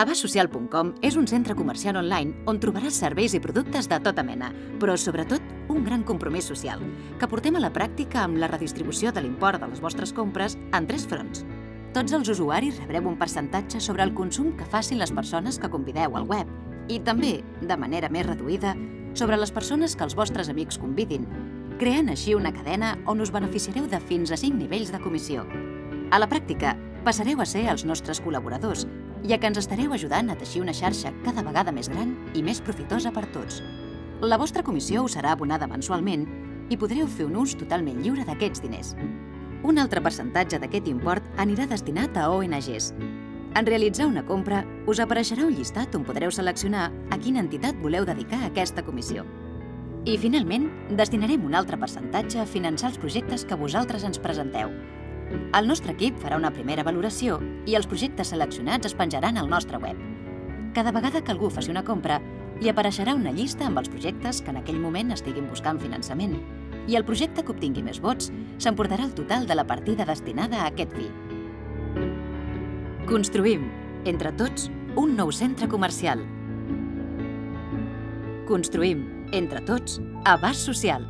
Abassocial.com és un centre comercial online on trobaràs serveis i productes de tota mena, però sobretot un gran compromís social, que portem a la pràctica amb la redistribució de l'import de les vostres compres en tres fronts. Tots els usuaris rebreu un percentatge sobre el consum que facin les persones que convideu al web i també, de manera més reduïda, sobre les persones que els vostres amics convidin, creant així una cadena on us beneficiareu de fins a 5 nivells de comissió. A la pràctica, passareu a ser els nostres col·laboradors ja que ens estareu ajudant a teixir una xarxa cada vegada més gran i més profitosa per tots. La vostra comissió us serà abonada mensualment i podreu fer un ús totalment lliure d'aquests diners. Un altre percentatge d'aquest import anirà destinat a ONGs. En realitzar una compra, us apareixerà un llistat on podreu seleccionar a quina entitat voleu dedicar aquesta comissió. I, finalment, destinarem un altre percentatge a finançar els projectes que vosaltres ens presenteu, el nostre equip farà una primera valoració i els projectes seleccionats es penjaran al nostre web. Cada vegada que algú faci una compra, li apareixerà una llista amb els projectes que en aquell moment estiguin buscant finançament i el projecte que obtingui més vots s'emportarà el total de la partida destinada a aquest fi. Construïm, entre tots, un nou centre comercial. Construïm, entre tots, abast social.